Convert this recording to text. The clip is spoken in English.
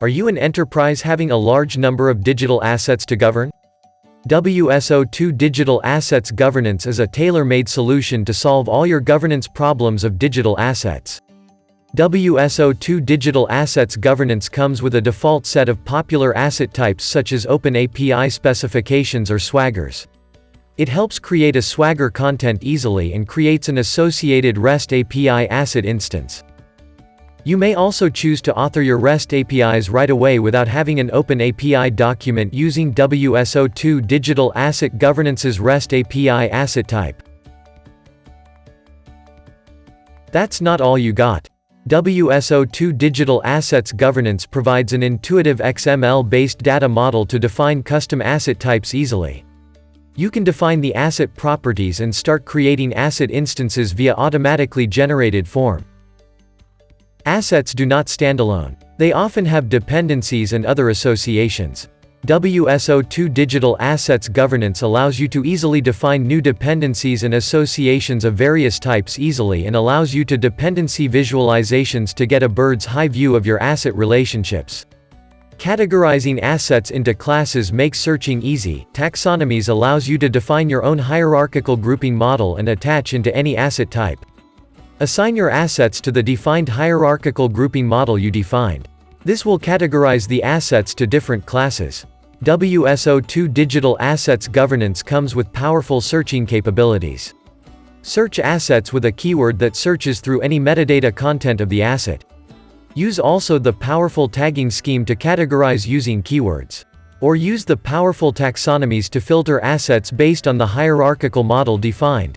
Are you an enterprise having a large number of digital assets to govern? WSO2 Digital Assets Governance is a tailor-made solution to solve all your governance problems of digital assets. WSO2 Digital Assets Governance comes with a default set of popular asset types such as Open API specifications or swaggers. It helps create a swagger content easily and creates an associated REST API asset instance. You may also choose to author your REST APIs right away without having an Open API document using WSO2 Digital Asset Governance's REST API asset type. That's not all you got. WSO2 Digital Assets Governance provides an intuitive XML-based data model to define custom asset types easily. You can define the asset properties and start creating asset instances via automatically generated form. Assets do not stand alone. They often have dependencies and other associations. WSO2 Digital Assets Governance allows you to easily define new dependencies and associations of various types easily and allows you to dependency visualizations to get a bird's eye view of your asset relationships. Categorizing assets into classes makes searching easy. Taxonomies allows you to define your own hierarchical grouping model and attach into any asset type. Assign your assets to the defined hierarchical grouping model you defined. This will categorize the assets to different classes. WSO2 Digital Assets Governance comes with powerful searching capabilities. Search assets with a keyword that searches through any metadata content of the asset. Use also the powerful tagging scheme to categorize using keywords. Or use the powerful taxonomies to filter assets based on the hierarchical model defined.